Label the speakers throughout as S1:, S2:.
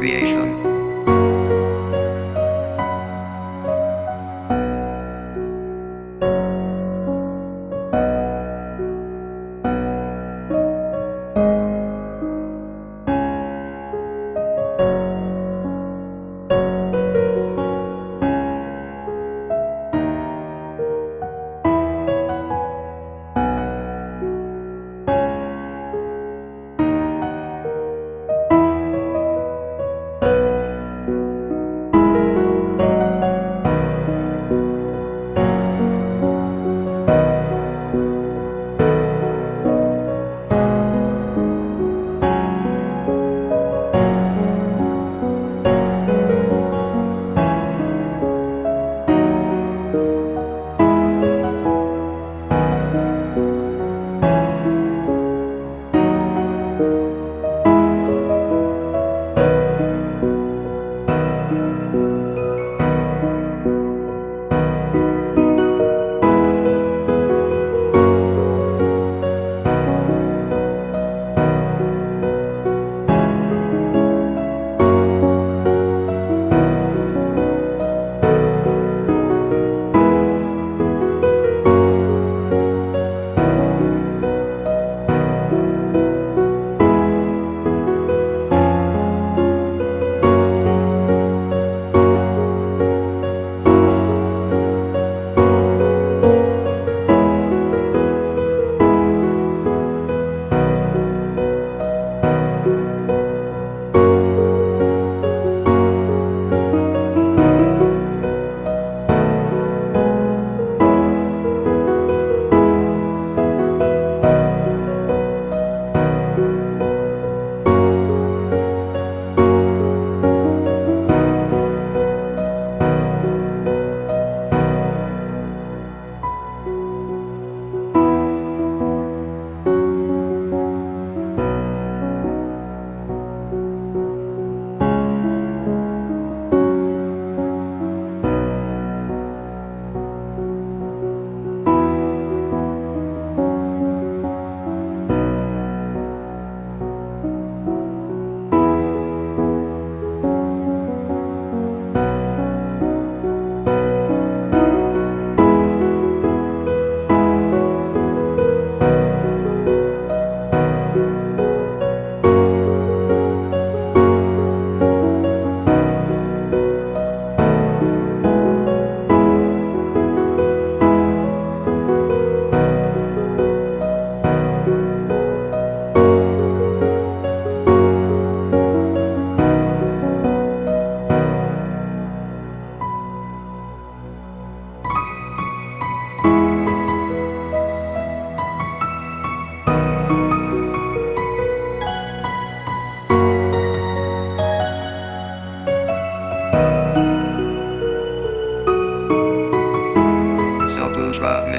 S1: creation.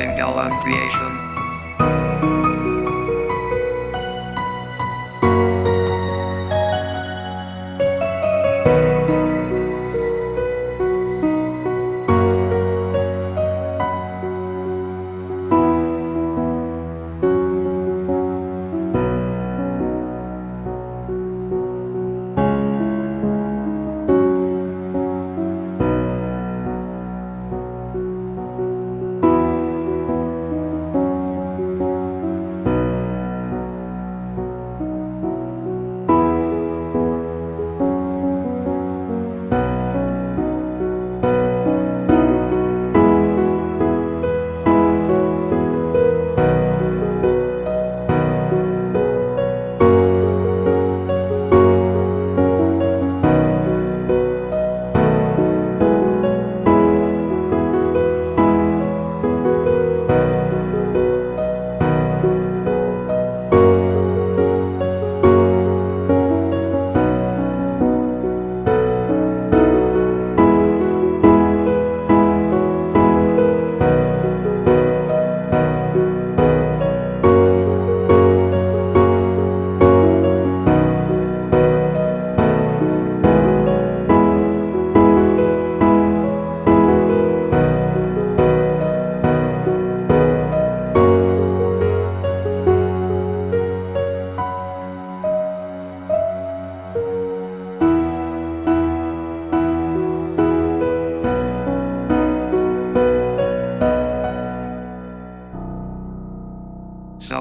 S1: Mangalam Creation.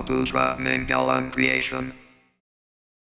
S1: Saputra Mangalam Creation.